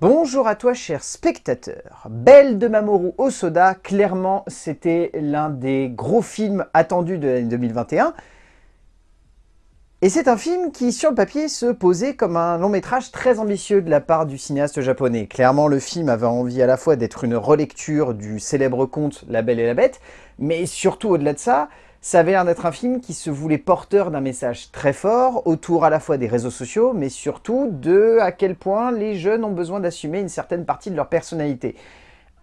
Bonjour à toi cher spectateur. Belle de Mamoru Osoda, clairement c'était l'un des gros films attendus de l'année 2021. Et c'est un film qui, sur le papier, se posait comme un long métrage très ambitieux de la part du cinéaste japonais. Clairement, le film avait envie à la fois d'être une relecture du célèbre conte La Belle et la Bête, mais surtout au-delà de ça, ça avait l'air d'être un film qui se voulait porteur d'un message très fort autour à la fois des réseaux sociaux, mais surtout de à quel point les jeunes ont besoin d'assumer une certaine partie de leur personnalité.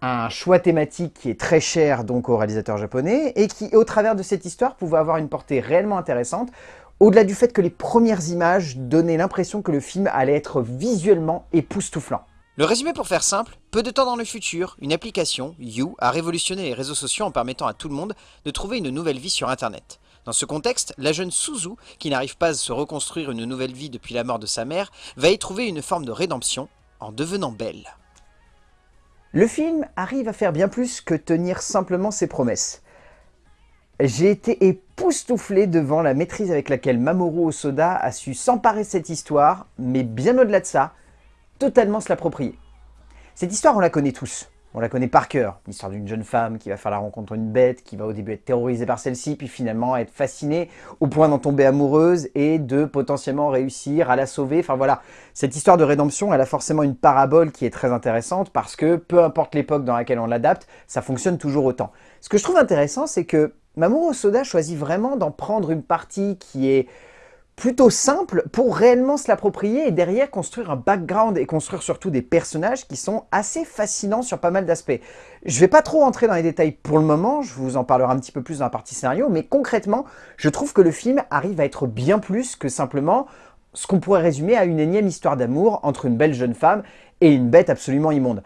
Un choix thématique qui est très cher donc au réalisateur japonais et qui, au travers de cette histoire, pouvait avoir une portée réellement intéressante, au-delà du fait que les premières images donnaient l'impression que le film allait être visuellement époustouflant. Le résumé pour faire simple, peu de temps dans le futur, une application, You, a révolutionné les réseaux sociaux en permettant à tout le monde de trouver une nouvelle vie sur internet. Dans ce contexte, la jeune Suzu, qui n'arrive pas à se reconstruire une nouvelle vie depuis la mort de sa mère, va y trouver une forme de rédemption en devenant belle. Le film arrive à faire bien plus que tenir simplement ses promesses. J'ai été époustouflé devant la maîtrise avec laquelle Mamoru Osoda a su s'emparer cette histoire, mais bien au-delà de ça, totalement se l'approprier. Cette histoire, on la connaît tous. On la connaît par cœur. L'histoire d'une jeune femme qui va faire la rencontre d'une bête, qui va au début être terrorisée par celle-ci, puis finalement être fascinée au point d'en tomber amoureuse et de potentiellement réussir à la sauver. Enfin voilà, cette histoire de rédemption, elle a forcément une parabole qui est très intéressante parce que peu importe l'époque dans laquelle on l'adapte, ça fonctionne toujours autant. Ce que je trouve intéressant, c'est que Mamoru Soda choisit vraiment d'en prendre une partie qui est plutôt simple pour réellement se l'approprier et derrière construire un background et construire surtout des personnages qui sont assez fascinants sur pas mal d'aspects. Je vais pas trop entrer dans les détails pour le moment, je vous en parlerai un petit peu plus dans la partie scénario, mais concrètement, je trouve que le film arrive à être bien plus que simplement ce qu'on pourrait résumer à une énième histoire d'amour entre une belle jeune femme et une bête absolument immonde.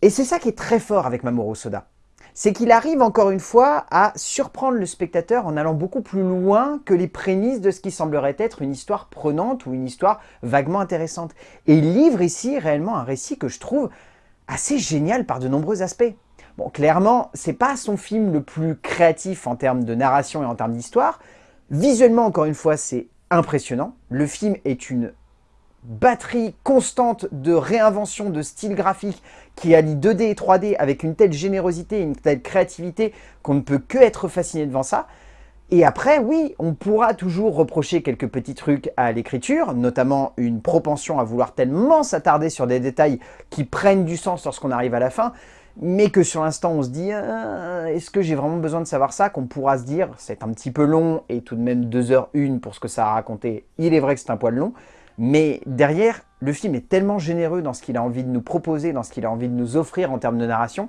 Et c'est ça qui est très fort avec Mamoru Soda c'est qu'il arrive encore une fois à surprendre le spectateur en allant beaucoup plus loin que les prémices de ce qui semblerait être une histoire prenante ou une histoire vaguement intéressante. Et il livre ici réellement un récit que je trouve assez génial par de nombreux aspects. Bon, clairement, c'est pas son film le plus créatif en termes de narration et en termes d'histoire. Visuellement, encore une fois, c'est impressionnant. Le film est une batterie constante de réinvention de style graphique qui allie 2D et 3D avec une telle générosité et une telle créativité qu'on ne peut que être fasciné devant ça. Et après, oui, on pourra toujours reprocher quelques petits trucs à l'écriture, notamment une propension à vouloir tellement s'attarder sur des détails qui prennent du sens lorsqu'on arrive à la fin, mais que sur l'instant on se dit ah, est-ce que j'ai vraiment besoin de savoir ça ?» qu'on pourra se dire c'est un petit peu long et tout de même 2h01 pour ce que ça a raconté, il est vrai que c'est un poil long, mais derrière, le film est tellement généreux dans ce qu'il a envie de nous proposer, dans ce qu'il a envie de nous offrir en termes de narration,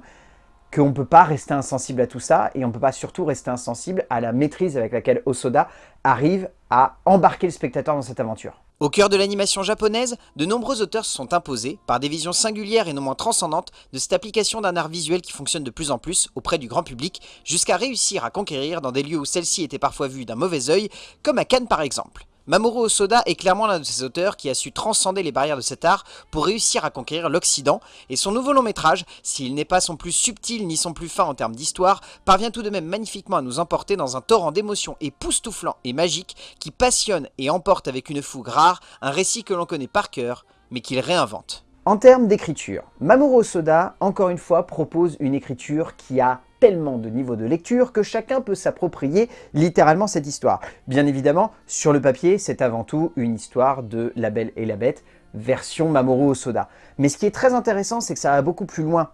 qu'on ne peut pas rester insensible à tout ça, et on ne peut pas surtout rester insensible à la maîtrise avec laquelle Osoda arrive à embarquer le spectateur dans cette aventure. Au cœur de l'animation japonaise, de nombreux auteurs se sont imposés, par des visions singulières et non moins transcendantes, de cette application d'un art visuel qui fonctionne de plus en plus auprès du grand public, jusqu'à réussir à conquérir dans des lieux où celle-ci était parfois vue d'un mauvais œil, comme à Cannes par exemple. Mamoru Osoda est clairement l'un de ces auteurs qui a su transcender les barrières de cet art pour réussir à conquérir l'Occident, et son nouveau long métrage, s'il n'est pas son plus subtil ni son plus fin en termes d'histoire, parvient tout de même magnifiquement à nous emporter dans un torrent d'émotions époustouflant et magique qui passionne et emporte avec une fougue rare un récit que l'on connaît par cœur, mais qu'il réinvente. En termes d'écriture, Mamoru Osoda, encore une fois, propose une écriture qui a tellement de niveaux de lecture que chacun peut s'approprier littéralement cette histoire. Bien évidemment, sur le papier, c'est avant tout une histoire de La Belle et la Bête, version Mamoru Osoda. Mais ce qui est très intéressant, c'est que ça va beaucoup plus loin.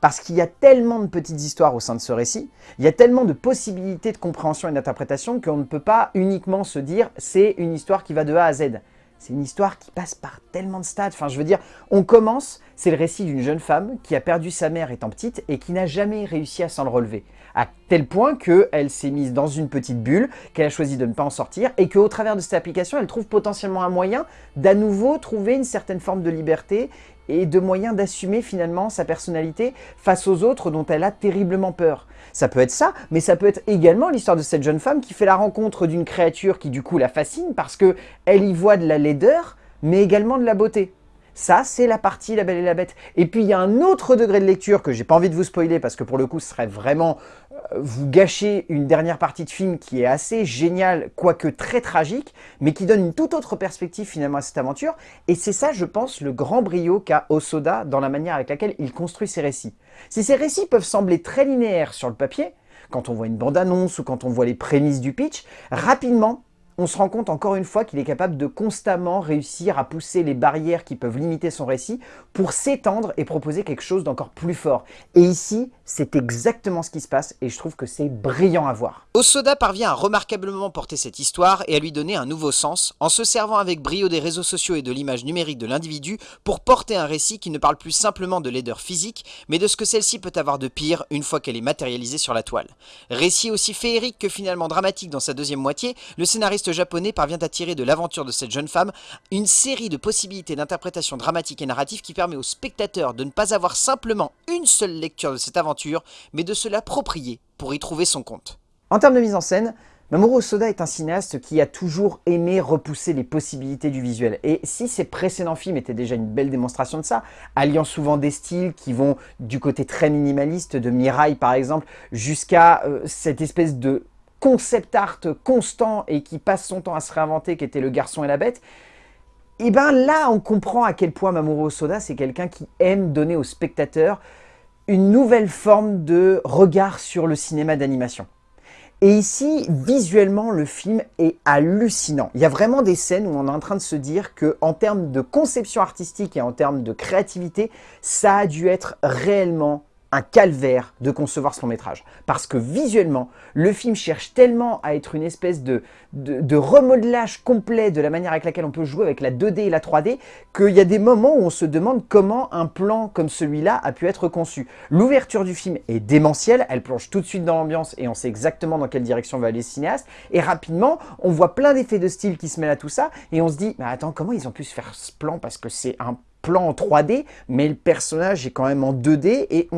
Parce qu'il y a tellement de petites histoires au sein de ce récit, il y a tellement de possibilités de compréhension et d'interprétation qu'on ne peut pas uniquement se dire « c'est une histoire qui va de A à Z ». C'est une histoire qui passe par tellement de stades. Enfin, je veux dire, on commence, c'est le récit d'une jeune femme qui a perdu sa mère étant petite et qui n'a jamais réussi à s'en relever. À tel point qu'elle s'est mise dans une petite bulle, qu'elle a choisi de ne pas en sortir et qu'au travers de cette application, elle trouve potentiellement un moyen d'à nouveau trouver une certaine forme de liberté et de moyens d'assumer finalement sa personnalité face aux autres dont elle a terriblement peur. Ça peut être ça, mais ça peut être également l'histoire de cette jeune femme qui fait la rencontre d'une créature qui du coup la fascine parce que elle y voit de la laideur, mais également de la beauté. Ça, c'est la partie La Belle et la Bête. Et puis, il y a un autre degré de lecture que j'ai pas envie de vous spoiler parce que pour le coup, ce serait vraiment euh, vous gâcher une dernière partie de film qui est assez géniale, quoique très tragique, mais qui donne une toute autre perspective finalement à cette aventure. Et c'est ça, je pense, le grand brio qu'a Osoda dans la manière avec laquelle il construit ses récits. Si ces récits peuvent sembler très linéaires sur le papier, quand on voit une bande-annonce ou quand on voit les prémices du pitch, rapidement, on se rend compte encore une fois qu'il est capable de constamment réussir à pousser les barrières qui peuvent limiter son récit pour s'étendre et proposer quelque chose d'encore plus fort. Et ici, c'est exactement ce qui se passe et je trouve que c'est brillant à voir. Osoda parvient à remarquablement porter cette histoire et à lui donner un nouveau sens en se servant avec brio des réseaux sociaux et de l'image numérique de l'individu pour porter un récit qui ne parle plus simplement de laideur physique mais de ce que celle-ci peut avoir de pire une fois qu'elle est matérialisée sur la toile. Récit aussi féerique que finalement dramatique dans sa deuxième moitié, le scénariste japonais parvient à tirer de l'aventure de cette jeune femme une série de possibilités d'interprétation dramatique et narrative qui permet au spectateur de ne pas avoir simplement une seule lecture de cette aventure, mais de se l'approprier pour y trouver son compte. En termes de mise en scène, Mamoru Soda est un cinéaste qui a toujours aimé repousser les possibilités du visuel. Et si ses précédents films étaient déjà une belle démonstration de ça, alliant souvent des styles qui vont du côté très minimaliste de Mirai par exemple, jusqu'à euh, cette espèce de concept art constant et qui passe son temps à se réinventer, qui était Le Garçon et la Bête, et bien là, on comprend à quel point Mamoru Soda, c'est quelqu'un qui aime donner au spectateur une nouvelle forme de regard sur le cinéma d'animation. Et ici, visuellement, le film est hallucinant. Il y a vraiment des scènes où on est en train de se dire que, en termes de conception artistique et en termes de créativité, ça a dû être réellement un calvaire de concevoir ce long métrage. Parce que visuellement, le film cherche tellement à être une espèce de, de, remodelage complet de la manière avec laquelle on peut jouer avec la 2D et la 3D, qu'il y a des moments où on se demande comment un plan comme celui-là a pu être conçu. L'ouverture du film est démentielle, elle plonge tout de suite dans l'ambiance et on sait exactement dans quelle direction va aller le cinéaste. Et rapidement, on voit plein d'effets de style qui se mêlent à tout ça et on se dit, mais attends, comment ils ont pu se faire ce plan Parce que c'est un plan en 3D, mais le personnage est quand même en 2D, et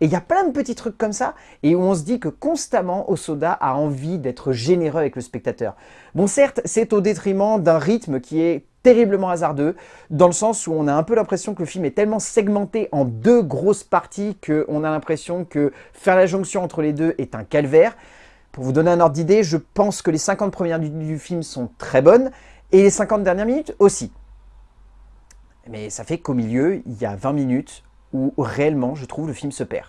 il y a plein de petits trucs comme ça, et où on se dit que constamment, Osoda a envie d'être généreux avec le spectateur. Bon, certes, c'est au détriment d'un rythme qui est terriblement hasardeux, dans le sens où on a un peu l'impression que le film est tellement segmenté en deux grosses parties qu'on a l'impression que faire la jonction entre les deux est un calvaire. Pour vous donner un ordre d'idée, je pense que les 50 premières minutes du film sont très bonnes, et les 50 dernières minutes aussi. Mais ça fait qu'au milieu, il y a 20 minutes où réellement, je trouve, le film se perd.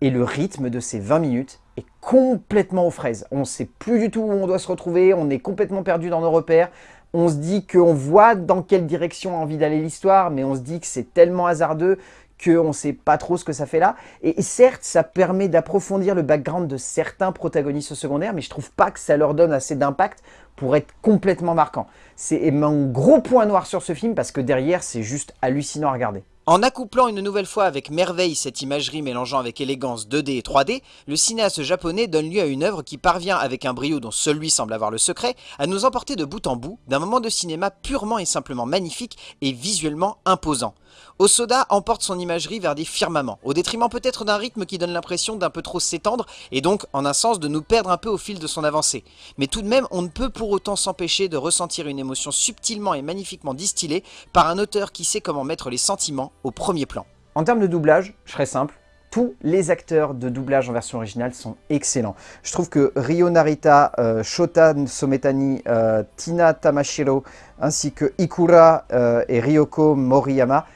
Et le rythme de ces 20 minutes est complètement aux fraises. On ne sait plus du tout où on doit se retrouver, on est complètement perdu dans nos repères. On se dit qu'on voit dans quelle direction a envie d'aller l'histoire, mais on se dit que c'est tellement hasardeux qu'on ne sait pas trop ce que ça fait là. Et, certes, ça permet d'approfondir le background de certains protagonistes secondaires, mais je trouve pas que ça leur donne assez d'impact pour être complètement marquant. C'est mon gros point noir sur ce film parce que derrière, c'est juste hallucinant à regarder. En accouplant une nouvelle fois avec merveille cette imagerie mélangeant avec élégance 2D et 3D, le cinéaste japonais donne lieu à une œuvre qui parvient avec un brio dont seul lui semble avoir le secret, à nous emporter de bout en bout d'un moment de cinéma purement et simplement magnifique et visuellement imposant. Osoda emporte son imagerie vers des firmaments, au détriment peut-être d'un rythme qui donne l'impression d'un peu trop s'étendre et donc en un sens de nous perdre un peu au fil de son avancée. Mais tout de même, on ne peut pour autant s'empêcher de ressentir une émotion subtilement et magnifiquement distillée par un auteur qui sait comment mettre les sentiments au premier plan. En termes de doublage, je serais simple, tous les acteurs de doublage en version originale sont excellents. Je trouve que Ryo Narita, euh, Shota Sometani, euh, Tina Tamashiro, ainsi que Ikura euh, et Ryoko Moriyama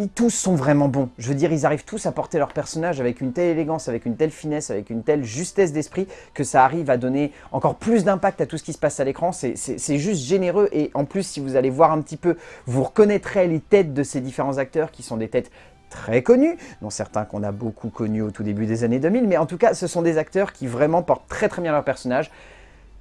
ils tous sont vraiment bons. Je veux dire, ils arrivent tous à porter leur personnage avec une telle élégance, avec une telle finesse, avec une telle justesse d'esprit que ça arrive à donner encore plus d'impact à tout ce qui se passe à l'écran. C'est juste généreux et en plus, si vous allez voir un petit peu, vous reconnaîtrez les têtes de ces différents acteurs qui sont des têtes très connus, dont certains qu'on a beaucoup connus au tout début des années 2000, mais en tout cas, ce sont des acteurs qui vraiment portent très très bien leur personnage.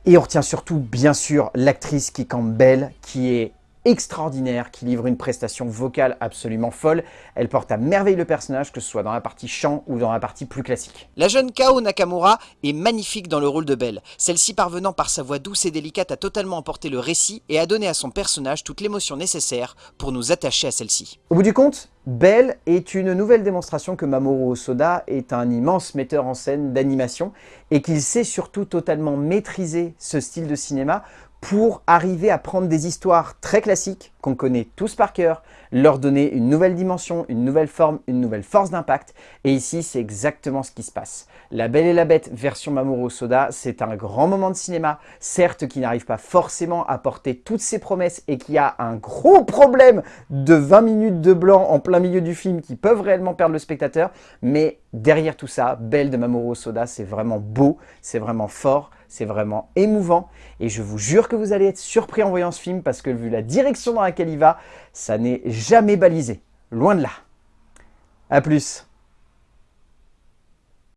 Et on retient surtout, bien sûr, l'actrice qui campe belle, qui est extraordinaire qui livre une prestation vocale absolument folle. Elle porte à merveille le personnage, que ce soit dans la partie chant ou dans la partie plus classique. La jeune Kao Nakamura est magnifique dans le rôle de Belle, celle-ci parvenant par sa voix douce et délicate à totalement emporter le récit et à donner à son personnage toute l'émotion nécessaire pour nous attacher à celle-ci. Au bout du compte, Belle est une nouvelle démonstration que Mamoru Osoda est un immense metteur en scène d'animation et qu'il sait surtout totalement maîtriser ce style de cinéma pour arriver à prendre des histoires très classiques qu'on connaît tous par cœur, leur donner une nouvelle dimension, une nouvelle forme, une nouvelle force d'impact. Et ici, c'est exactement ce qui se passe. La Belle et la Bête version Mamoru Soda, c'est un grand moment de cinéma, certes qui n'arrive pas forcément à porter toutes ses promesses et qui a un gros problème de 20 minutes de blanc en plein milieu du film qui peuvent réellement perdre le spectateur, mais derrière tout ça, Belle de Mamoru Soda, c'est vraiment beau, c'est vraiment fort, c'est vraiment émouvant et je vous jure que vous allez être surpris en voyant ce film parce que vu la direction dans laquelle il va, ça n'est jamais balisé, loin de là. A plus